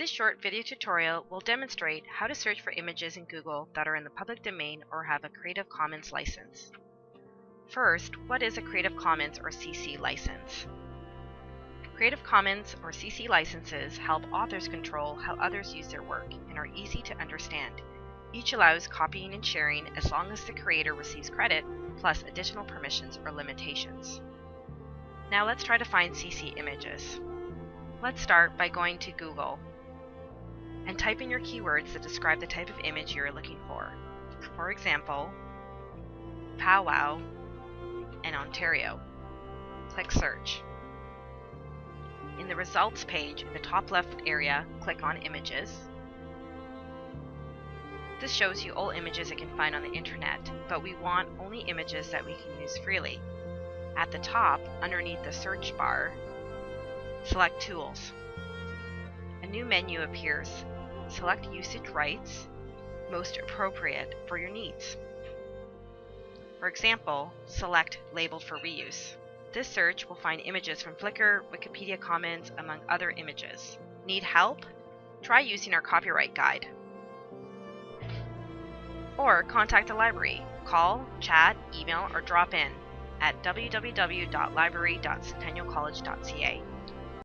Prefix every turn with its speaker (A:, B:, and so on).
A: This short video tutorial will demonstrate how to search for images in Google that are in the public domain or have a Creative Commons license. First, what is a Creative Commons or CC license? Creative Commons or CC licenses help authors control how others use their work and are easy to understand. Each allows copying and sharing as long as the creator receives credit, plus additional permissions or limitations. Now let's try to find CC images. Let's start by going to Google type in your keywords that describe the type of image you are looking for. For example, powwow and Ontario. Click search. In the results page in the top left area, click on images. This shows you all images it can find on the internet, but we want only images that we can use freely. At the top, underneath the search bar, select Tools. A new menu appears. Select Usage Rights, most appropriate for your needs. For example, select Labeled for Reuse. This search will find images from Flickr, Wikipedia Commons, among other images. Need help? Try using our copyright guide. Or contact the library. Call, chat, email, or drop in at www.library.centennialcollege.ca.